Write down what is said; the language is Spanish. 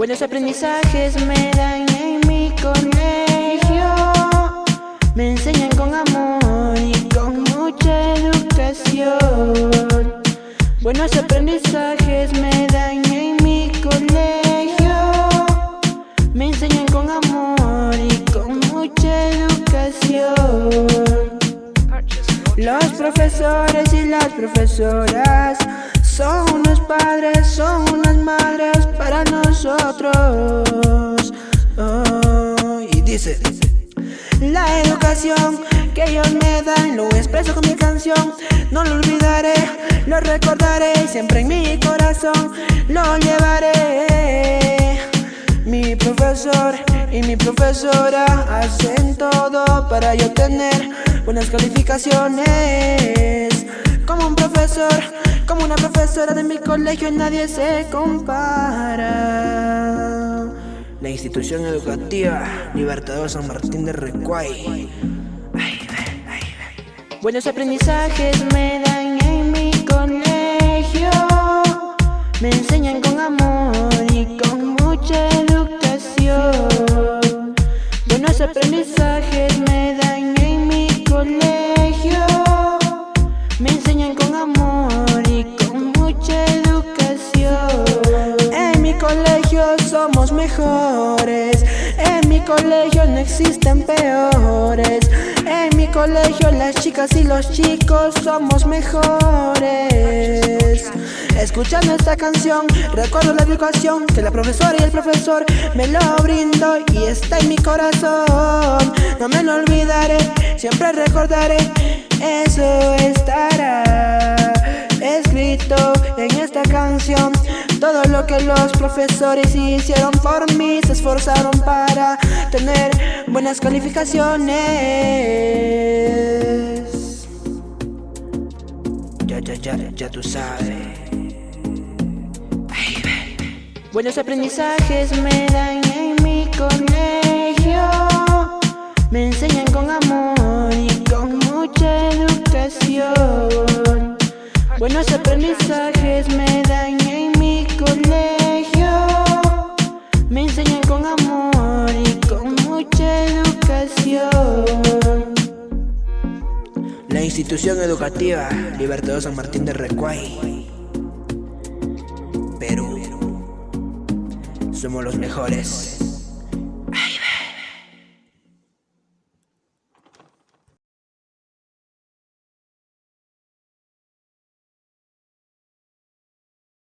Buenos aprendizajes me dan en mi colegio. Me enseñan con amor y con mucha educación. Buenos aprendizajes me dan en mi colegio. Me enseñan con amor y con mucha educación. Los profesores y las profesoras son unos padres, son unas madres Oh, y dice, la educación que ellos me dan lo expreso con mi canción. No lo olvidaré, lo recordaré siempre en mi corazón. Lo llevaré. Mi profesor y mi profesora hacen todo para yo tener buenas calificaciones. Como un profesor como una profesora de mi colegio nadie se compara Institución educativa Libertador San Martín de Recuay. Buenos aprendizajes me dan en mi colegio. Me enseñan con amor y con mucha educación. Buenos aprendizajes me En mi colegio no existen peores. En mi colegio las chicas y los chicos somos mejores. Escuchando esta canción recuerdo la educación Que la profesora y el profesor me lo brindó Y está en mi corazón. No me lo olvidaré, siempre recordaré. Eso estará escrito en esta canción todo lo que los profesores hicieron por mí Se esforzaron para tener buenas calificaciones. Ya, ya, ya, ya tú sabes. Buenos aprendizajes me dan en mi colegio. Me enseñan con amor y con mucha educación. Buenos aprendizajes me dan La institución educativa Libertador San Martín de Recuay Perú. Somos los mejores